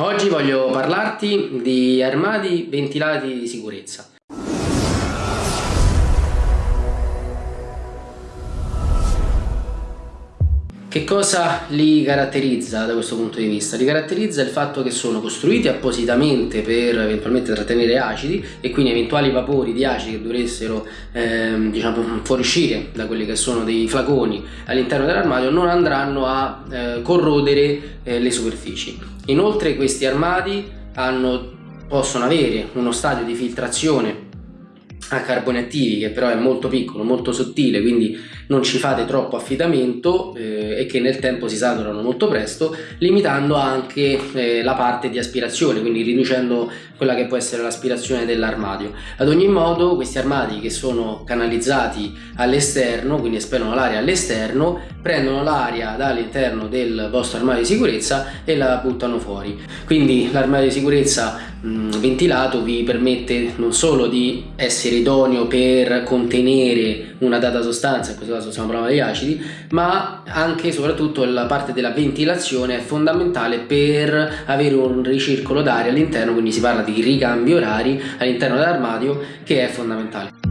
Oggi voglio parlarti di armadi ventilati di sicurezza. Che cosa li caratterizza da questo punto di vista? Li caratterizza il fatto che sono costruiti appositamente per eventualmente trattenere acidi e quindi eventuali vapori di acidi che dovessero ehm, diciamo, fuoriuscire da quelli che sono dei flaconi all'interno dell'armadio non andranno a eh, corrodere eh, le superfici. Inoltre questi armadi hanno, possono avere uno stadio di filtrazione a carboni attivi che però è molto piccolo, molto sottile quindi non ci fate troppo affidamento eh, e che nel tempo si saturano molto presto limitando anche eh, la parte di aspirazione quindi riducendo quella che può essere l'aspirazione dell'armadio. Ad ogni modo questi armadi che sono canalizzati all'esterno quindi espellono l'aria all'esterno prendono l'aria dall'interno del vostro armadio di sicurezza e la buttano fuori. Quindi l'armadio di sicurezza mh, ventilato vi permette non solo di essere idoneo per contenere una data sostanza, in questo caso stiamo parlando di acidi, ma anche e soprattutto la parte della ventilazione è fondamentale per avere un ricircolo d'aria all'interno, quindi si parla di ricambi orari all'interno dell'armadio che è fondamentale.